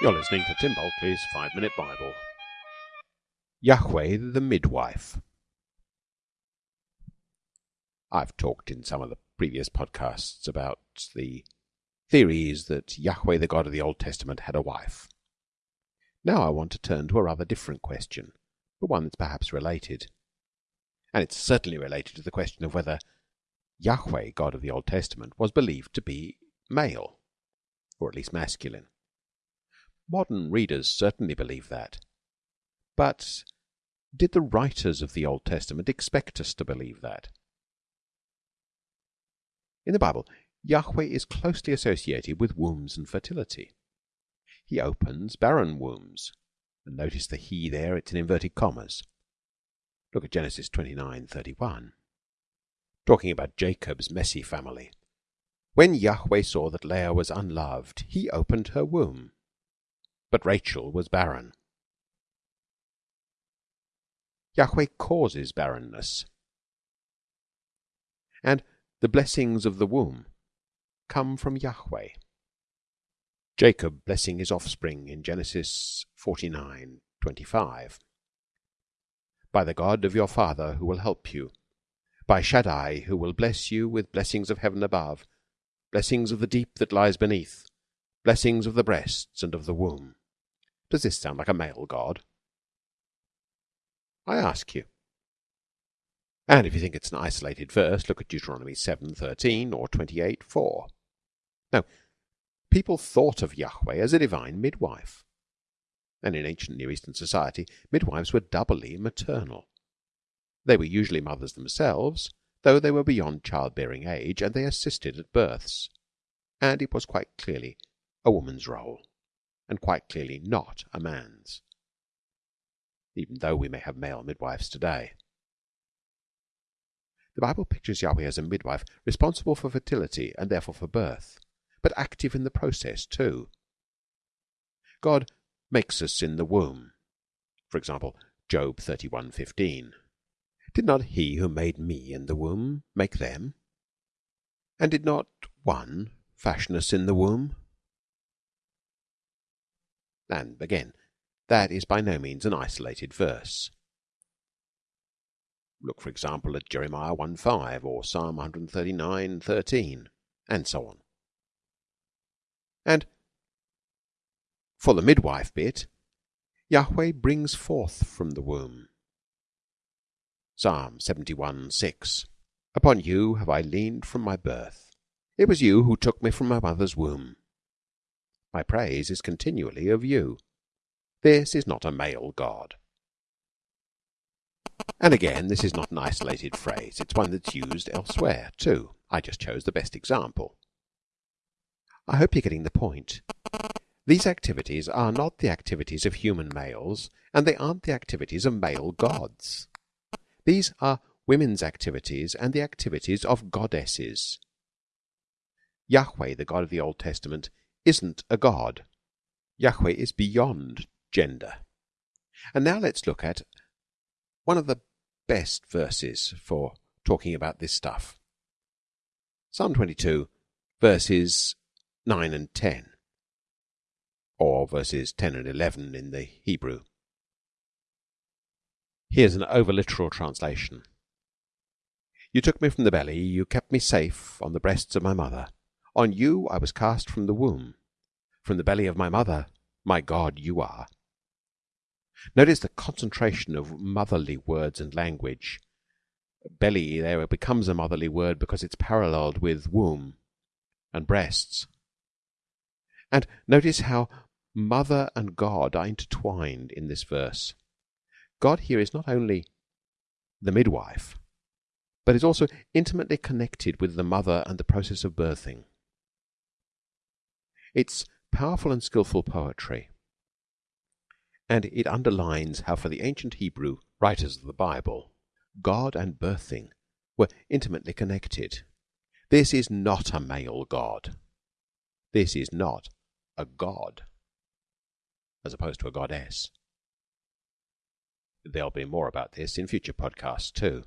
You're listening to Tim Bulkeley's Five Minute Bible. Yahweh the Midwife. I've talked in some of the previous podcasts about the theories that Yahweh, the God of the Old Testament, had a wife. Now I want to turn to a rather different question, but one that's perhaps related. And it's certainly related to the question of whether Yahweh, God of the Old Testament, was believed to be male, or at least masculine. Modern readers certainly believe that. But did the writers of the Old Testament expect us to believe that? In the Bible, Yahweh is closely associated with wombs and fertility. He opens barren wombs. And notice the he there, it's in inverted commas. Look at Genesis 29:31. Talking about Jacob's messy family. When Yahweh saw that Leah was unloved, he opened her womb. But Rachel was barren. Yahweh causes barrenness. And the blessings of the womb come from Yahweh. Jacob blessing his offspring in Genesis 49:25. By the God of your father who will help you, by Shaddai who will bless you with blessings of heaven above, blessings of the deep that lies beneath, blessings of the breasts and of the womb. Does this sound like a male god? I ask you. And if you think it's an isolated verse, look at Deuteronomy 7:13 or 28:4. Now, people thought of Yahweh as a divine midwife. And in ancient Near Eastern society, midwives were doubly maternal. They were usually mothers themselves, though they were beyond childbearing age, and they assisted at births. And it was quite clearly a woman's role and quite clearly not a man's, even though we may have male midwives today. The Bible pictures Yahweh as a midwife responsible for fertility and therefore for birth, but active in the process too. God makes us in the womb. For example, Job 31:15. Did not he who made me in the womb make them? And did not one fashion us in the womb? And again, that is by no means an isolated verse. Look, for example, at Jeremiah 1:5 or Psalm 139:13, and so on. And for the midwife bit, Yahweh brings forth from the womb. Psalm 71:6 Upon you have I leaned from my birth. It was you who took me from my mother's womb. My praise is continually of you. This is not a male God. And again, this is not an isolated phrase. It's one that's used elsewhere, too. I just chose the best example. I hope you're getting the point. These activities are not the activities of human males, and they aren't the activities of male gods. These are women's activities and the activities of goddesses. Yahweh, the God of the Old Testament, isn't a god. Yahweh is beyond gender. And now let's look at one of the best verses for talking about this stuff. Psalm 22, verses 9 and 10, or verses 10 and 11 in the Hebrew. Here's an over literal translation. You took me from the belly, you kept me safe on the breasts of my mother. On you I was cast from the womb. From the belly of my mother, my God, you are. Notice the concentration of motherly words and language. Belly there becomes a motherly word because it's paralleled with womb and breasts. And notice how mother and God are intertwined in this verse. God here is not only the midwife, but is also intimately connected with the mother and the process of birthing. It's powerful and skilful poetry, and it underlines how for the ancient Hebrew writers of the Bible, God and birthing were intimately connected. This is not a male god. This is not a god, as opposed to a goddess. There'll be more about this in future podcasts too.